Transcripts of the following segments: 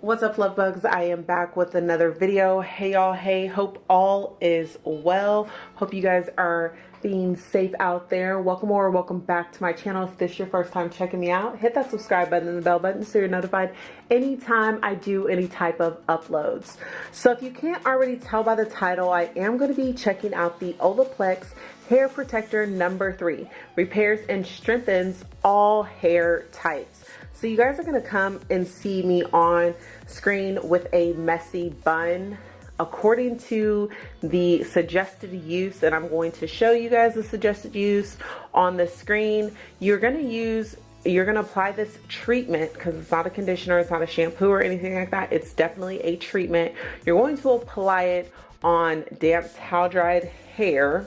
What's up love bugs? I am back with another video. Hey y'all, hey, hope all is well. Hope you guys are being safe out there. Welcome or welcome back to my channel. If this is your first time checking me out, hit that subscribe button and the bell button so you're notified anytime I do any type of uploads. So if you can't already tell by the title, I am going to be checking out the Olaplex Hair Perfector number three. Repairs and strengthens all hair types. So you guys are gonna come and see me on screen with a messy bun. According to the suggested use and I'm going to show you guys the suggested use on the screen you're to use you're to apply this treatment because it's not a conditioner it's not a shampoo or anything like that it's definitely a treatment. You're going to apply it on damp towel dried hair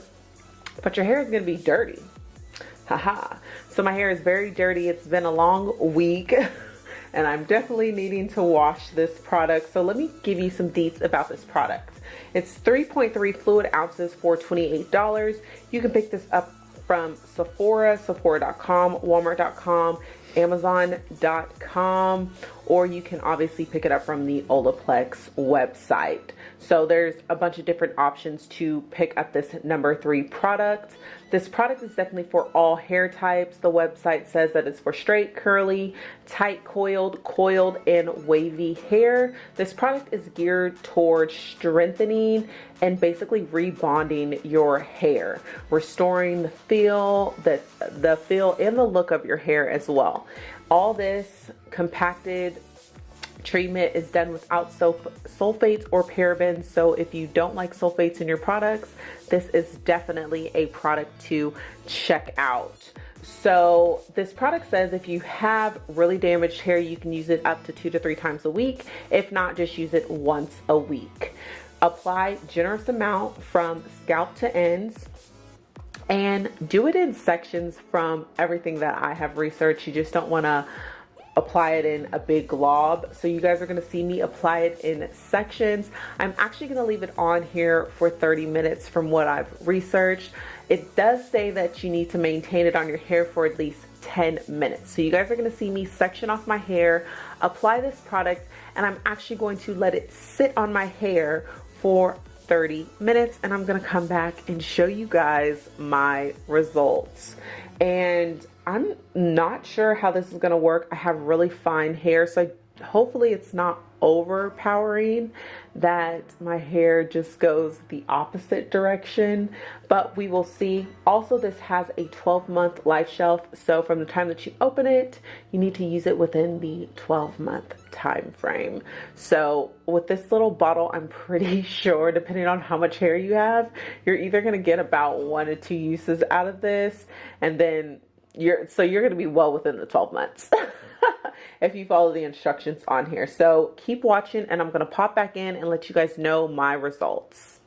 but your hair is to be dirty haha. So my hair is very dirty. It's been a long week and I'm definitely needing to wash this product. So let me give you some deets about this product. It's 3.3 fluid ounces for $28 you can pick this up from Sephora, Sephora.com, Walmart.com, Amazon.com, or you can obviously pick it up from the Olaplex website. So there's a bunch of different options to pick up this number three product. This product is definitely for all hair types. The website says that it's for straight, curly, tight coiled, coiled, and wavy hair. This product is geared towards strengthening and basically rebonding your hair, restoring the feel, the, the feel and the look of your hair as well. All this compacted treatment is done without sulfates or parabens. So if you don't like sulfates in your products, this is definitely a product to check out. So this product says if you have really damaged hair, you can use it up to two to three times a week. If not, just use it once a week. Apply generous amount from scalp to ends and do it in sections from everything that I have researched. You just don't want to apply it in a big glob. So you guys are gonna see me apply it in sections. I'm actually gonna leave it on here for 30 minutes from what I've researched. It does say that you need to maintain it on your hair for at least 10 minutes. So you guys are gonna see me section off my hair, apply this product, and I'm actually going to let it sit on my hair for 30 minutes and I'm gonna come back and show you guys my results. And I'm not sure how this is going to work. I have really fine hair, so I, hopefully it's not overpowering that my hair just goes the opposite direction but we will see also this has a 12 month life shelf so from the time that you open it you need to use it within the 12 month time frame so with this little bottle I'm pretty sure depending on how much hair you have you're either to get about one or two uses out of this and then you're so you're going to be well within the 12 months if you follow the instructions on here. So keep watching and i'm going to pop back in and let you guys know my results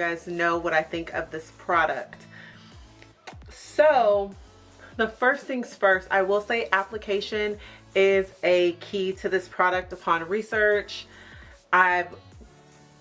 guys know what I think of this product. so the first things first, I will say application is a key to this product upon research. I've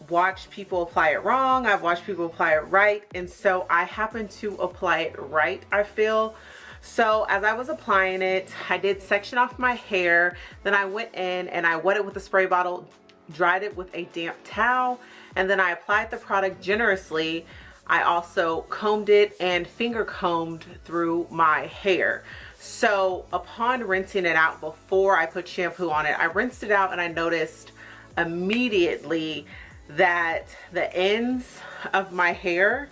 watched people apply it wrong. I've watched people apply it right. And so I happen to apply it right, I feel. So as I was applying it, I did section off my hair. Then I went in and I wet it with a spray bottle, dried it with a damp towel, and then I applied the product generously. I also combed it and finger combed through my hair. So upon rinsing it out before I put shampoo on it, I rinsed it out and I noticed immediately that the ends of my hair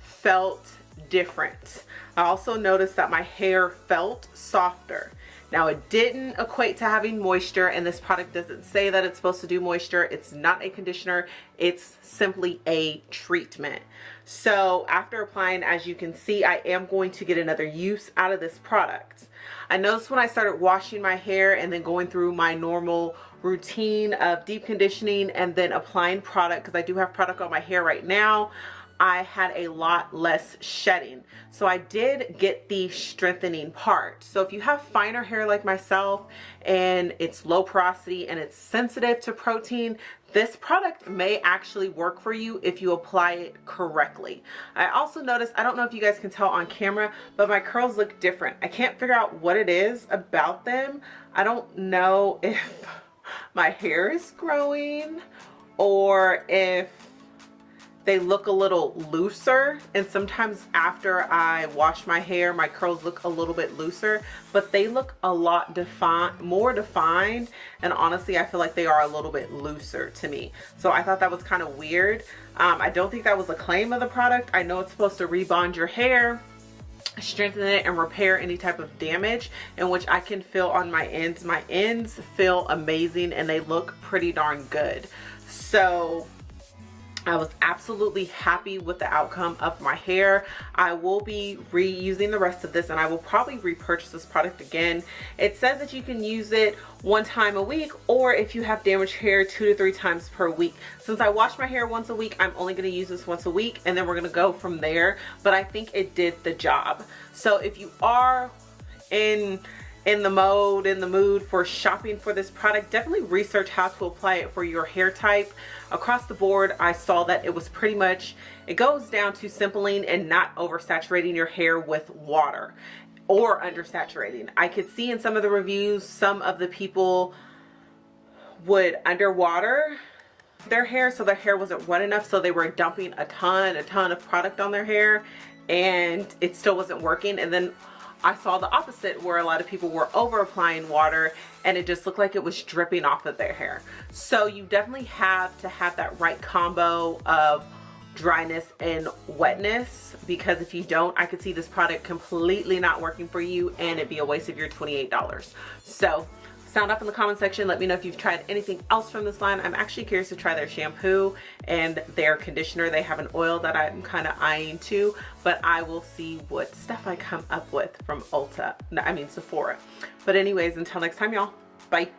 felt different. I also noticed that my hair felt softer. Now it didn't equate to having moisture and this product doesn't say that it's supposed to do moisture. It's not a conditioner. It's simply a treatment. So after applying, as you can see, I am going to get another use out of this product. I noticed when I started washing my hair and then going through my normal routine of deep conditioning and then applying product because I do have product on my hair right now I had a lot less shedding. So I did get the strengthening part. So if you have finer hair like myself and it's low porosity and it's sensitive to protein, this product may actually work for you if you apply it correctly. I also noticed, I don't know if you guys can tell on camera, but my curls look different. I can't figure out what it is about them. I don't know if my hair is growing or if they look a little looser and sometimes after I wash my hair my curls look a little bit looser but they look a lot defined more defined and honestly I feel like they are a little bit looser to me. So I thought that was kind of weird. Um, I don't think that was a claim of the product. I know it's supposed to rebond your hair strengthen it and repair any type of damage in which I can feel on my ends. My ends feel amazing and they look pretty darn good. So I was absolutely happy with the outcome of my hair. I will be reusing the rest of this and I will probably repurchase this product again. It says that you can use it one time a week or if you have damaged hair two to three times per week. Since I wash my hair once a week, I'm only going to use this once a week and then we're going to go from there. But I think it did the job. So if you are in in the mode in the mood for shopping for this product definitely research how to apply it for your hair type. Across the board I saw that it was pretty much it goes down to simpling and not oversaturating your hair with water or undersaturating. I could see in some of the reviews some of the people would underwater their hair so their hair wasn't wet enough so they were dumping a ton a ton of product on their hair and it still wasn't working. And then I saw the opposite where a lot of people were over applying water and it just looked like it was dripping off of their hair. So you definitely have to have that right combo of dryness and wetness because if you don't I could see this product completely not working for you and it'd be a waste of your $28 so sound up in the comment section. Let me know if you've tried anything else from this line. I'm actually curious to try their shampoo and their conditioner. They have an oil that i'm kind of eyeing too but i will see what stuff i come up with from ulta. I mean sephora. But anyways until next time y'all. Bye